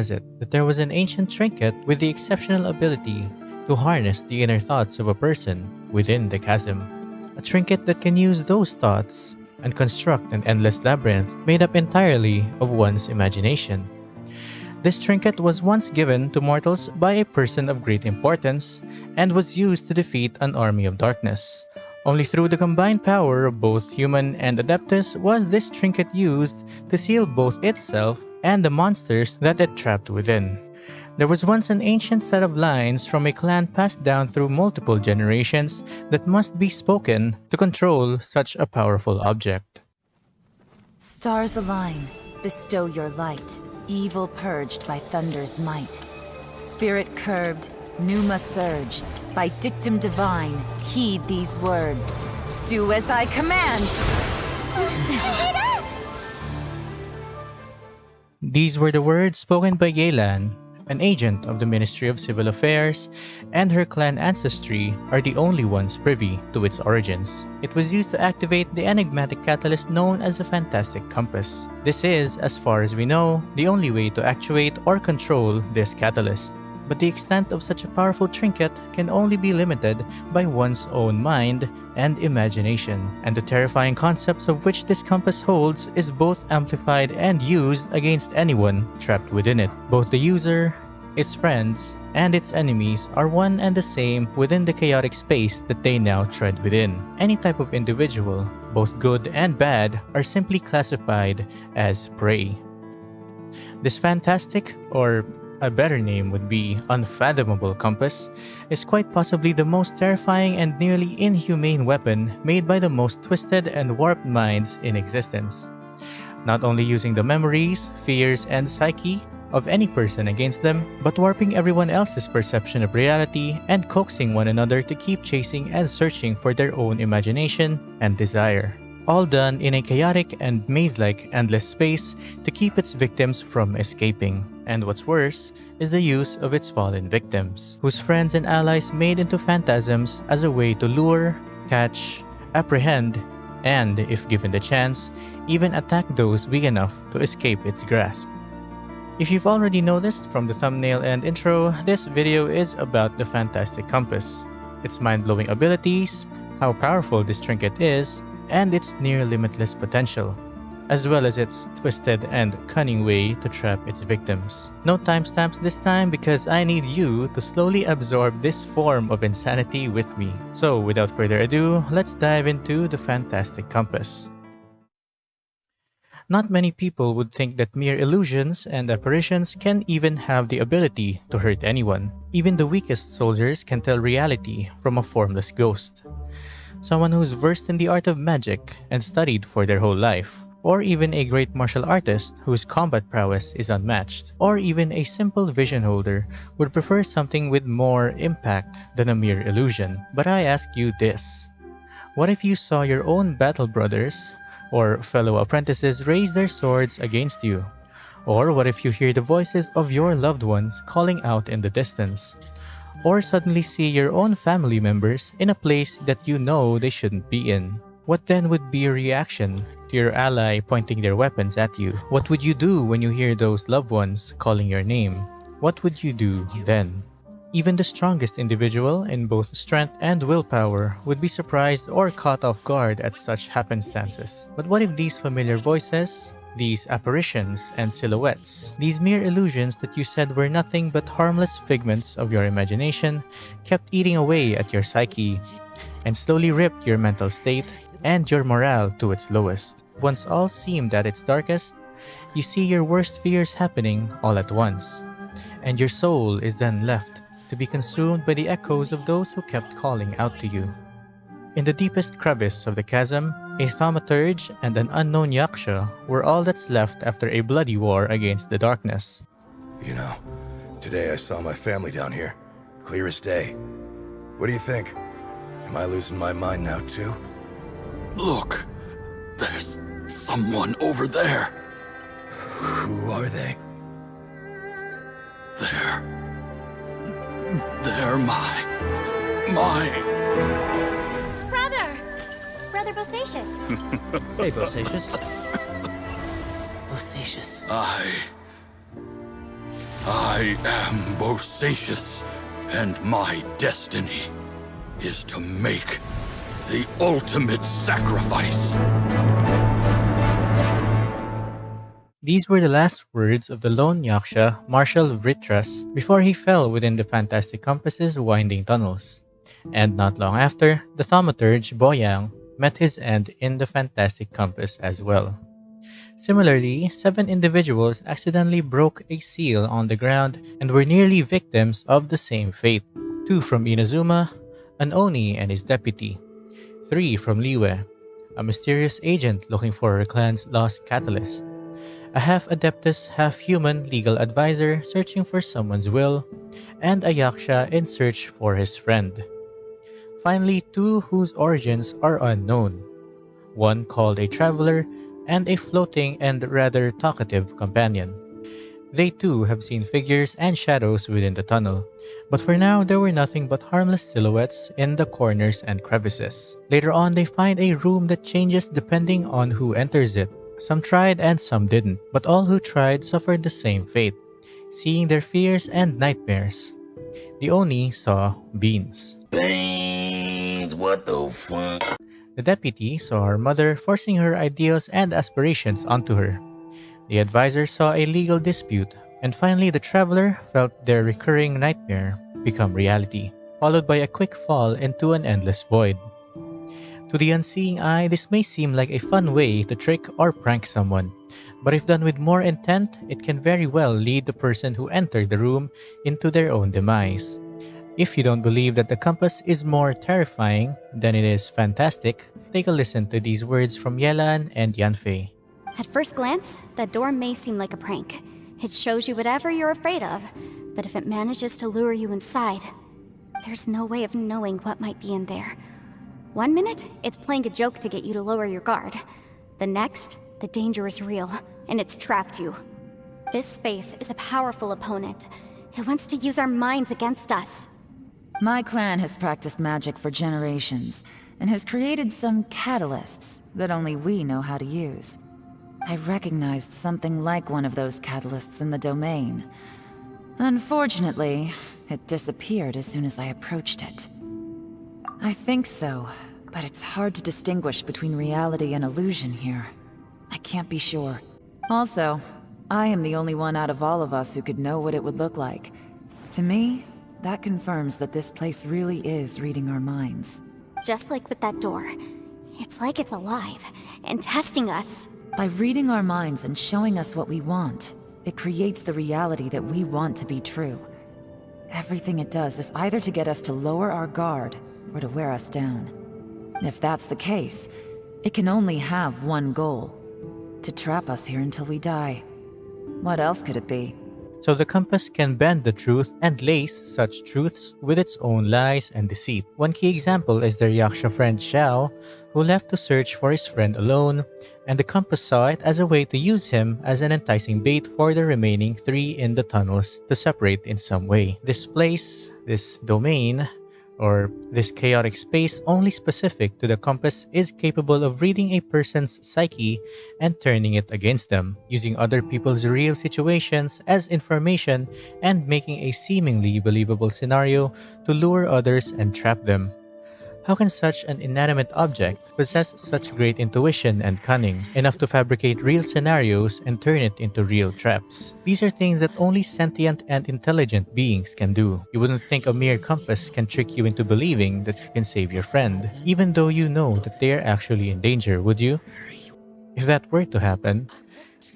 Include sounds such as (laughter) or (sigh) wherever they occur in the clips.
has it that there was an ancient trinket with the exceptional ability to harness the inner thoughts of a person within the chasm. A trinket that can use those thoughts and construct an endless labyrinth made up entirely of one's imagination. This trinket was once given to mortals by a person of great importance and was used to defeat an army of darkness. Only through the combined power of both human and adeptus was this trinket used to seal both itself and the monsters that it trapped within. There was once an ancient set of lines from a clan passed down through multiple generations that must be spoken to control such a powerful object. Stars align, bestow your light, evil purged by thunder's might. Spirit curbed, pneuma surge, by dictum divine, heed these words. Do as I command! These were the words spoken by Yelan, an agent of the Ministry of Civil Affairs, and her clan ancestry are the only ones privy to its origins. It was used to activate the enigmatic catalyst known as the Fantastic Compass. This is, as far as we know, the only way to actuate or control this catalyst but the extent of such a powerful trinket can only be limited by one's own mind and imagination, and the terrifying concepts of which this compass holds is both amplified and used against anyone trapped within it. Both the user, its friends, and its enemies are one and the same within the chaotic space that they now tread within. Any type of individual, both good and bad, are simply classified as prey. This fantastic, or a better name would be Unfathomable Compass, is quite possibly the most terrifying and nearly inhumane weapon made by the most twisted and warped minds in existence. Not only using the memories, fears, and psyche of any person against them, but warping everyone else's perception of reality and coaxing one another to keep chasing and searching for their own imagination and desire all done in a chaotic and maze-like endless space to keep its victims from escaping. And what's worse is the use of its fallen victims, whose friends and allies made into phantasms as a way to lure, catch, apprehend, and, if given the chance, even attack those weak enough to escape its grasp. If you've already noticed from the thumbnail and intro, this video is about the Fantastic Compass, its mind-blowing abilities, how powerful this trinket is, and its near limitless potential, as well as its twisted and cunning way to trap its victims. No timestamps this time because I need you to slowly absorb this form of insanity with me. So without further ado, let's dive into the Fantastic Compass. Not many people would think that mere illusions and apparitions can even have the ability to hurt anyone. Even the weakest soldiers can tell reality from a formless ghost someone who's versed in the art of magic and studied for their whole life, or even a great martial artist whose combat prowess is unmatched, or even a simple vision holder would prefer something with more impact than a mere illusion. But I ask you this. What if you saw your own battle brothers or fellow apprentices raise their swords against you? Or what if you hear the voices of your loved ones calling out in the distance? Or suddenly see your own family members in a place that you know they shouldn't be in. What then would be your reaction to your ally pointing their weapons at you? What would you do when you hear those loved ones calling your name? What would you do then? Even the strongest individual in both strength and willpower would be surprised or caught off guard at such happenstances. But what if these familiar voices, these apparitions and silhouettes, these mere illusions that you said were nothing but harmless figments of your imagination, kept eating away at your psyche and slowly ripped your mental state and your morale to its lowest. Once all seemed at its darkest, you see your worst fears happening all at once, and your soul is then left to be consumed by the echoes of those who kept calling out to you. In the deepest crevice of the chasm, a thaumaturge and an unknown yaksha were all that's left after a bloody war against the darkness. You know, today I saw my family down here. Clear as day. What do you think? Am I losing my mind now too? Look, there's someone over there. Who are they? They're... They're my... my... Brother Bosacius. hey, (laughs) Bosacius. Bosacius. I... I am Bosacius, and my destiny is to make the ultimate sacrifice. These were the last words of the lone Yaksha, Marshal Vritras, before he fell within the Fantastic Compass's winding tunnels. And not long after, the thaumaturge Boyang met his end in the Fantastic Compass as well. Similarly, seven individuals accidentally broke a seal on the ground and were nearly victims of the same fate. Two from Inazuma, an Oni and his deputy. Three from Liyue, a mysterious agent looking for her clan's lost catalyst. A half Adeptus, half human legal advisor searching for someone's will, and a Yaksha in search for his friend. Finally, two whose origins are unknown. One called a traveler and a floating and rather talkative companion. They too have seen figures and shadows within the tunnel, but for now there were nothing but harmless silhouettes in the corners and crevices. Later on they find a room that changes depending on who enters it. Some tried and some didn't, but all who tried suffered the same fate, seeing their fears and nightmares. The Oni saw beans. Beans, what the fuck? The deputy saw her mother forcing her ideals and aspirations onto her. The advisor saw a legal dispute, and finally the traveler felt their recurring nightmare become reality, followed by a quick fall into an endless void. To the unseeing eye, this may seem like a fun way to trick or prank someone, but if done with more intent, it can very well lead the person who entered the room into their own demise. If you don't believe that the compass is more terrifying than it is fantastic, take a listen to these words from Yelan and Yanfei. At first glance, that door may seem like a prank. It shows you whatever you're afraid of, but if it manages to lure you inside, there's no way of knowing what might be in there. One minute, it's playing a joke to get you to lower your guard. The next, the danger is real, and it's trapped you. This space is a powerful opponent. It wants to use our minds against us. My clan has practiced magic for generations, and has created some catalysts that only we know how to use. I recognized something like one of those catalysts in the domain. Unfortunately, it disappeared as soon as I approached it. I think so, but it's hard to distinguish between reality and illusion here. I can't be sure. Also, I am the only one out of all of us who could know what it would look like. To me, that confirms that this place really is reading our minds. Just like with that door. It's like it's alive, and testing us. By reading our minds and showing us what we want, it creates the reality that we want to be true. Everything it does is either to get us to lower our guard, or to wear us down. If that's the case, it can only have one goal. To trap us here until we die. What else could it be? So the compass can bend the truth and lace such truths with its own lies and deceit. One key example is their Yaksha friend Xiao, who left to search for his friend alone, and the compass saw it as a way to use him as an enticing bait for the remaining three in the tunnels to separate in some way. This place, this domain, or this chaotic space only specific to the compass is capable of reading a person's psyche and turning it against them, using other people's real situations as information and making a seemingly believable scenario to lure others and trap them. How can such an inanimate object possess such great intuition and cunning, enough to fabricate real scenarios and turn it into real traps? These are things that only sentient and intelligent beings can do. You wouldn't think a mere compass can trick you into believing that you can save your friend, even though you know that they are actually in danger, would you? If that were to happen,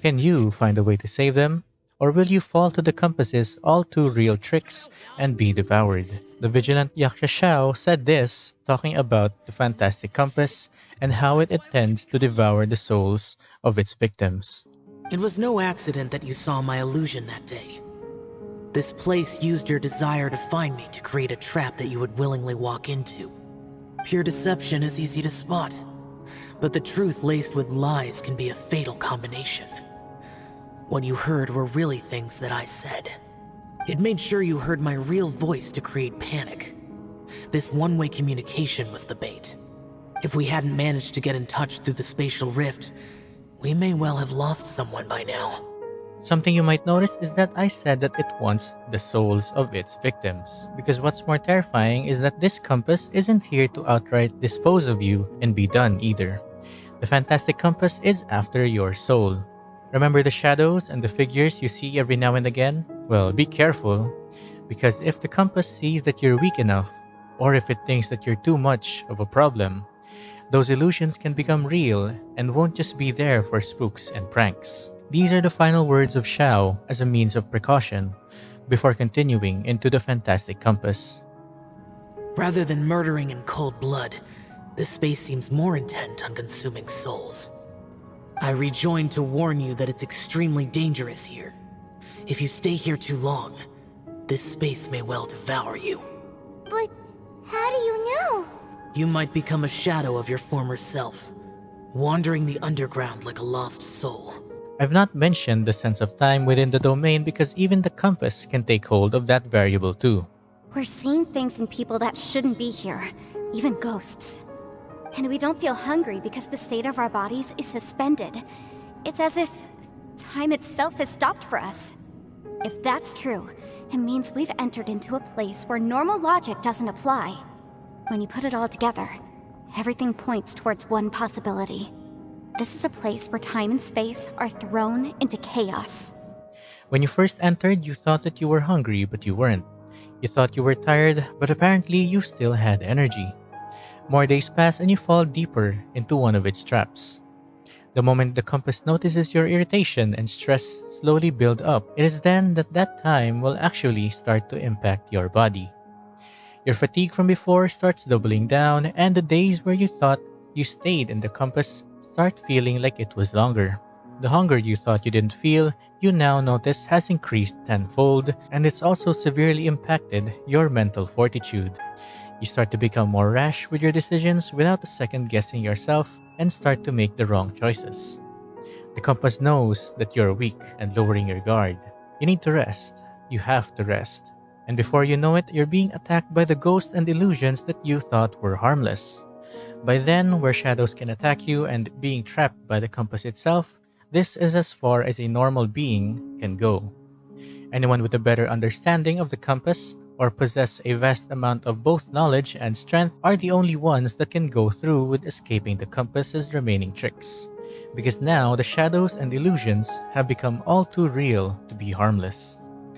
can you find a way to save them? Or will you fall to the compass's all too real tricks and be devoured? The vigilant Yaksha said this, talking about the fantastic compass and how it intends to devour the souls of its victims. It was no accident that you saw my illusion that day. This place used your desire to find me to create a trap that you would willingly walk into. Pure deception is easy to spot, but the truth laced with lies can be a fatal combination. What you heard were really things that I said. It made sure you heard my real voice to create panic. This one-way communication was the bait. If we hadn't managed to get in touch through the spatial rift, we may well have lost someone by now. Something you might notice is that I said that it wants the souls of its victims, because what's more terrifying is that this compass isn't here to outright dispose of you and be done either. The Fantastic Compass is after your soul. Remember the shadows and the figures you see every now and again? Well, be careful, because if the compass sees that you're weak enough, or if it thinks that you're too much of a problem, those illusions can become real and won't just be there for spooks and pranks. These are the final words of Xiao as a means of precaution before continuing into the Fantastic Compass. Rather than murdering in cold blood, this space seems more intent on consuming souls. I rejoin to warn you that it's extremely dangerous here. If you stay here too long, this space may well devour you. But how do you know? You might become a shadow of your former self, wandering the underground like a lost soul. I've not mentioned the sense of time within the domain because even the compass can take hold of that variable too. We're seeing things in people that shouldn't be here, even ghosts. And we don't feel hungry because the state of our bodies is suspended. It's as if time itself has stopped for us. If that's true, it means we've entered into a place where normal logic doesn't apply. When you put it all together, everything points towards one possibility. This is a place where time and space are thrown into chaos. When you first entered, you thought that you were hungry, but you weren't. You thought you were tired, but apparently you still had energy. More days pass and you fall deeper into one of its traps. The moment the compass notices your irritation and stress slowly build up, it is then that that time will actually start to impact your body. Your fatigue from before starts doubling down, and the days where you thought you stayed in the compass start feeling like it was longer. The hunger you thought you didn't feel, you now notice has increased tenfold, and it's also severely impacted your mental fortitude. You start to become more rash with your decisions without second guessing yourself and start to make the wrong choices. The compass knows that you're weak and lowering your guard. You need to rest. You have to rest. And before you know it, you're being attacked by the ghosts and illusions that you thought were harmless. By then, where shadows can attack you and being trapped by the compass itself, this is as far as a normal being can go. Anyone with a better understanding of the compass or possess a vast amount of both knowledge and strength are the only ones that can go through with escaping the compass's remaining tricks. Because now the shadows and illusions have become all too real to be harmless.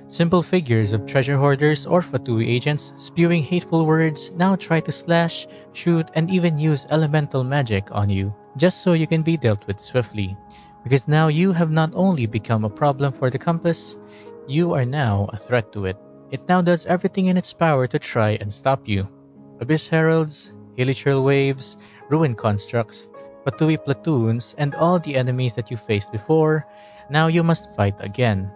Simple figures of treasure hoarders or Fatui agents spewing hateful words now try to slash, shoot, and even use elemental magic on you, just so you can be dealt with swiftly. Because now you have not only become a problem for the compass, you are now a threat to it. It now does everything in its power to try and stop you. Abyss Heralds, Hilichurl Waves, Ruin Constructs, Fatui Platoons, and all the enemies that you faced before, now you must fight again.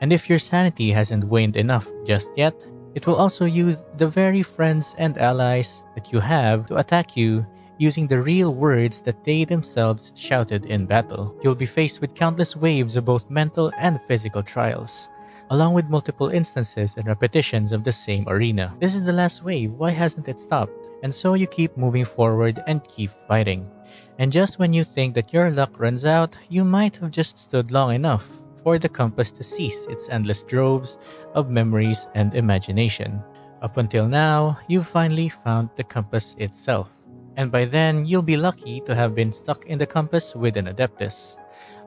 And if your sanity hasn't waned enough just yet, it will also use the very friends and allies that you have to attack you using the real words that they themselves shouted in battle. You'll be faced with countless waves of both mental and physical trials, along with multiple instances and repetitions of the same arena. This is the last wave, why hasn't it stopped? And so you keep moving forward and keep fighting. And just when you think that your luck runs out, you might have just stood long enough for the compass to cease its endless droves of memories and imagination. Up until now, you've finally found the compass itself. And by then, you'll be lucky to have been stuck in the compass with an Adeptus,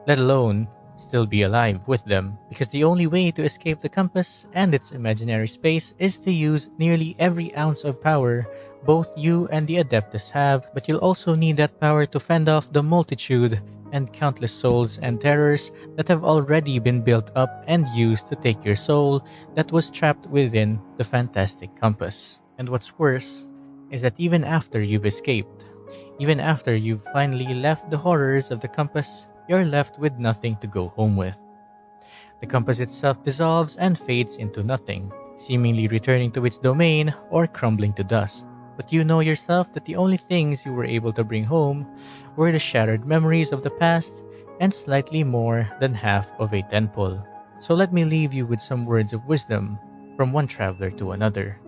let alone still be alive with them, because the only way to escape the compass and its imaginary space is to use nearly every ounce of power both you and the Adeptus have, but you'll also need that power to fend off the multitude and countless souls and terrors that have already been built up and used to take your soul that was trapped within the fantastic compass. And what's worse is that even after you've escaped, even after you've finally left the horrors of the compass, you're left with nothing to go home with. The compass itself dissolves and fades into nothing, seemingly returning to its domain or crumbling to dust. But you know yourself that the only things you were able to bring home were the shattered memories of the past and slightly more than half of a temple. So let me leave you with some words of wisdom from one traveler to another.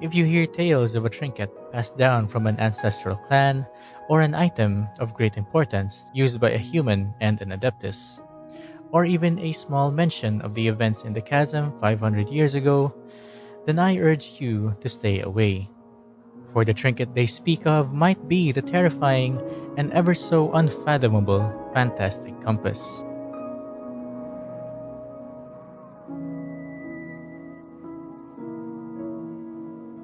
If you hear tales of a trinket passed down from an ancestral clan or an item of great importance used by a human and an adeptus, or even a small mention of the events in the chasm 500 years ago, then I urge you to stay away. For the trinket they speak of might be the terrifying and ever so unfathomable fantastic compass.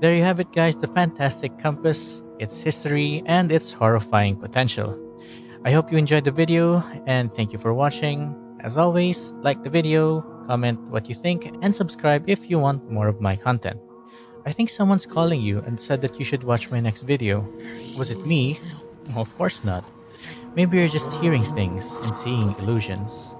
There you have it guys, the Fantastic Compass, its history, and its horrifying potential. I hope you enjoyed the video, and thank you for watching. As always, like the video, comment what you think, and subscribe if you want more of my content. I think someone's calling you and said that you should watch my next video. Was it me? of course not. Maybe you're just hearing things and seeing illusions.